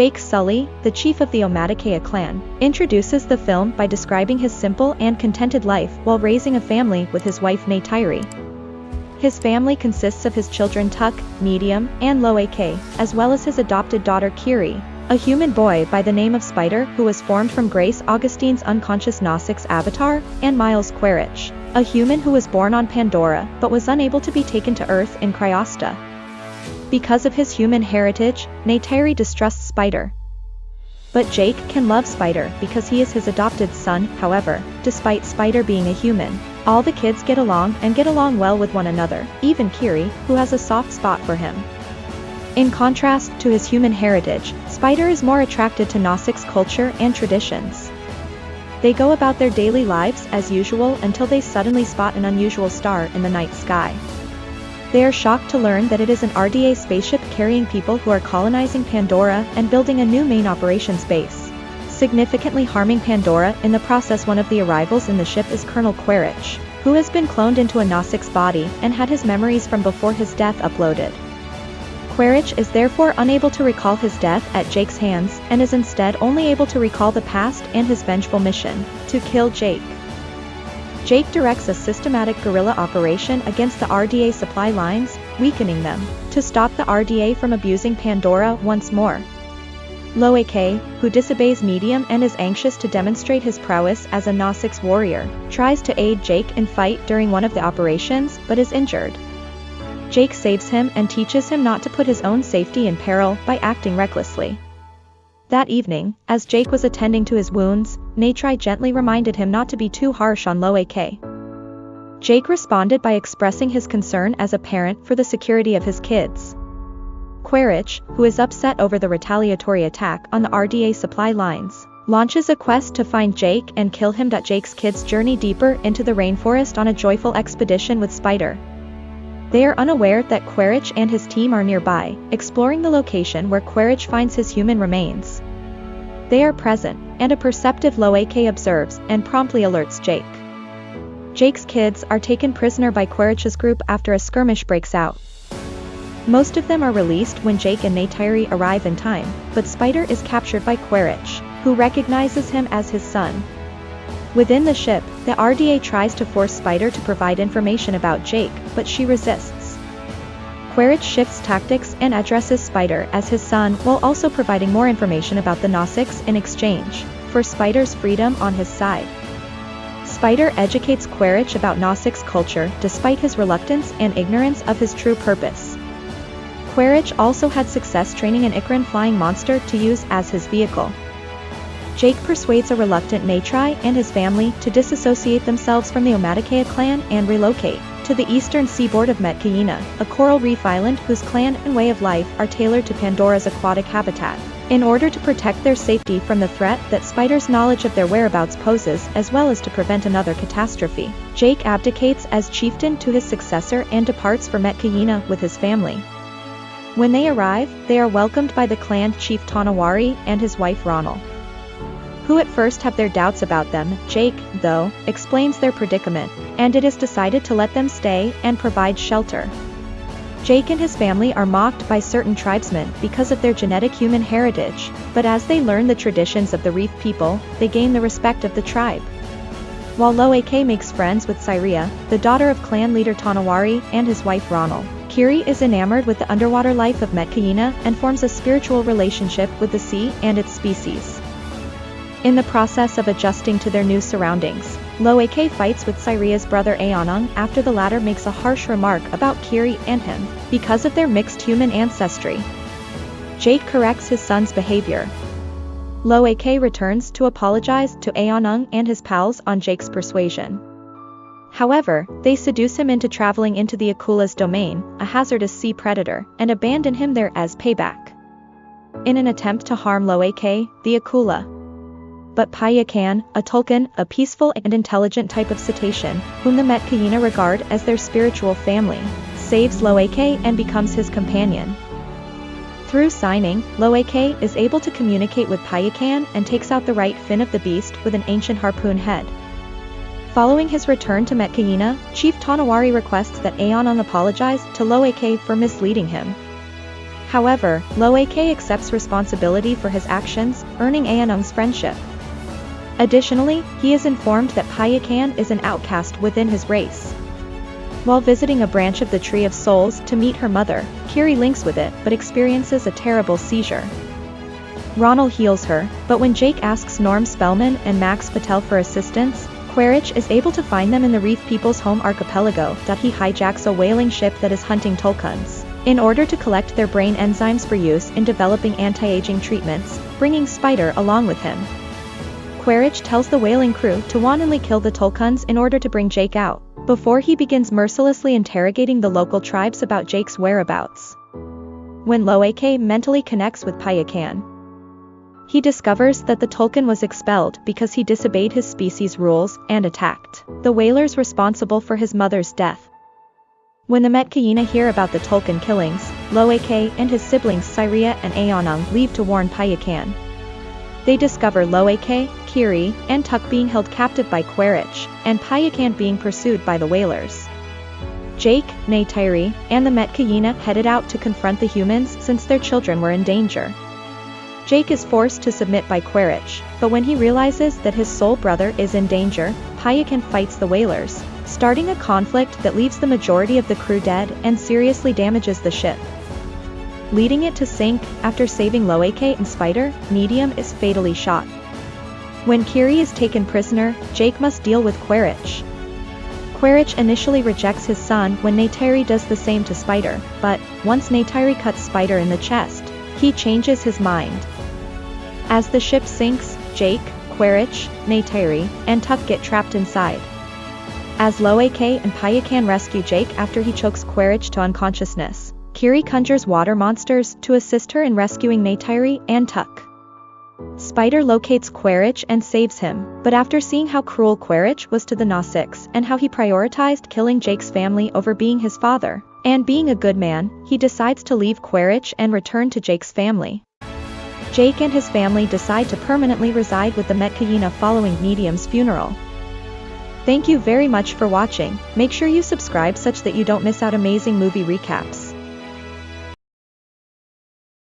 Jake Sully, the chief of the Omaticaya clan, introduces the film by describing his simple and contented life while raising a family with his wife Neytiri. His family consists of his children Tuk, Neteyam, and Loak, as well as his adopted daughter Kiri, a human boy by the name of Spider who was formed from Grace Augustine's unconscious Gnostics avatar, and Miles Quaritch, a human who was born on Pandora but was unable to be taken to Earth in Cryosta. Because of his human heritage, Neytiri distrusts Spider. But Jake can love Spider because he is his adopted son, however, despite Spider being a human. All the kids get along and get along well with one another, even Kiri, who has a soft spot for him. In contrast to his human heritage, Spider is more attracted to Gnostics culture and traditions. They go about their daily lives as usual until they suddenly spot an unusual star in the night sky. They are shocked to learn that it is an RDA spaceship carrying people who are colonizing Pandora and building a new main operations base. Significantly harming Pandora in the process one of the arrivals in the ship is Colonel Quaritch, who has been cloned into a Gnostic's body and had his memories from before his death uploaded. Quaritch is therefore unable to recall his death at Jake's hands and is instead only able to recall the past and his vengeful mission, to kill Jake. Jake directs a systematic guerrilla operation against the RDA supply lines, weakening them, to stop the RDA from abusing Pandora once more. Loak, who disobeys Neteyam and is anxious to demonstrate his prowess as a Gnostics warrior, tries to aid Jake in fight during one of the operations but is injured. Jake saves him and teaches him not to put his own safety in peril by acting recklessly. That evening, as Jake was attending to his wounds, Neytiri gently reminded him not to be too harsh on Loak. Jake responded by expressing his concern as a parent for the security of his kids. Quaritch, who is upset over the retaliatory attack on the RDA supply lines, launches a quest to find Jake and kill him. Jake's kids journey deeper into the rainforest on a joyful expedition with Spider. They are unaware that Quaritch and his team are nearby, exploring the location where Quaritch finds his human remains. They are present, and a perceptive Loak observes and promptly alerts Jake. Jake's kids are taken prisoner by Quaritch's group after a skirmish breaks out. Most of them are released when Jake and Neytiri arrive in time, but Spider is captured by Quaritch, who recognizes him as his son. Within the ship, the RDA tries to force Spider to provide information about Jake, but she resists. Quaritch shifts tactics and addresses Spider as his son while also providing more information about the Gnostics in exchange for Spider's freedom on his side. Spider educates Quaritch about Gnostics culture despite his reluctance and ignorance of his true purpose. Quaritch also had success training an Ikran flying monster to use as his vehicle. Jake persuades a reluctant Neytiri and his family to disassociate themselves from the Omaticaya clan and relocate to the eastern seaboard of Metkayina, a coral reef island whose clan and way of life are tailored to Pandora's aquatic habitat. In order to protect their safety from the threat that Spider's knowledge of their whereabouts poses as well as to prevent another catastrophe, Jake abdicates as chieftain to his successor and departs for Metkayina with his family. When they arrive, they are welcomed by the clan chief Tonowari and his wife Ronal who at first have their doubts about them, Jake, though, explains their predicament, and it is decided to let them stay and provide shelter. Jake and his family are mocked by certain tribesmen because of their genetic human heritage, but as they learn the traditions of the reef people, they gain the respect of the tribe. While Loak makes friends with Tsireya, the daughter of clan leader Tonowari and his wife Ronal, Kiri is enamored with the underwater life of Metkayina and forms a spiritual relationship with the sea and its species. In the process of adjusting to their new surroundings, Loak fights with Tsireya's brother Aonung after the latter makes a harsh remark about Kiri and him, because of their mixed human ancestry. Jake corrects his son's behavior. Loak returns to apologize to Aonung and his pals on Jake's persuasion. However, they seduce him into traveling into the Akula's domain, a hazardous sea predator, and abandon him there as payback. In an attempt to harm Loak, the Akula, but Payakan, a Tulkun, a peaceful and intelligent type of cetacean, whom the Metkayina regard as their spiritual family, saves Loak and becomes his companion. Through signing, Loak is able to communicate with Payakan and takes out the right fin of the beast with an ancient harpoon head. Following his return to Metkayina, Chief Tonowari requests that Aonung apologize to Loak for misleading him. However, Loak accepts responsibility for his actions, earning Aonung's friendship. Additionally, he is informed that Payakan is an outcast within his race. While visiting a branch of the Tree of Souls to meet her mother, Kiri links with it but experiences a terrible seizure. Ronal heals her, but when Jake asks Norm Spellman and Max Patel for assistance, Quaritch is able to find them in the Reef People's home archipelago. He hijacks a whaling ship that is hunting Tulkuns in order to collect their brain enzymes for use in developing anti-aging treatments, bringing Spider along with him. Quaritch tells the whaling crew to wantonly kill the Tulkuns in order to bring Jake out, before he begins mercilessly interrogating the local tribes about Jake's whereabouts. When Loak mentally connects with Payakan, he discovers that the Tulkun was expelled because he disobeyed his species' rules and attacked the whalers responsible for his mother's death. When the Metkayina hear about the Tulkun killings, Loak and his siblings Tsireya and Aonung leave to warn Payakan. They discover Loak, Kiri, and Tuk being held captive by Quaritch, and Payakan being pursued by the whalers. Jake, Neytiri, and the Metkayina headed out to confront the humans since their children were in danger. Jake is forced to submit by Quaritch, but when he realizes that his soul brother is in danger, Payakan fights the whalers, starting a conflict that leaves the majority of the crew dead and seriously damages the ship. Leading it to sink, after saving Loak and Spider, Neteyam is fatally shot. When Kiri is taken prisoner, Jake must deal with Quaritch. Quaritch initially rejects his son when Neytiri does the same to Spider, but, once Neytiri cuts Spider in the chest, he changes his mind. As the ship sinks, Jake, Quaritch, Neytiri, and Tuk get trapped inside. As Loak and Payakan rescue Jake after he chokes Quaritch to unconsciousness, Kiri conjures water monsters to assist her in rescuing Neytiri and Tuk. Spider locates Quaritch and saves him, but after seeing how cruel Quaritch was to the Nausics and how he prioritized killing Jake's family over being his father, and being a good man, he decides to leave Quaritch and return to Jake's family. Jake and his family decide to permanently reside with the Metkayina following Neteyam's funeral. Thank you very much for watching, make sure you subscribe such that you don't miss out amazing movie recaps.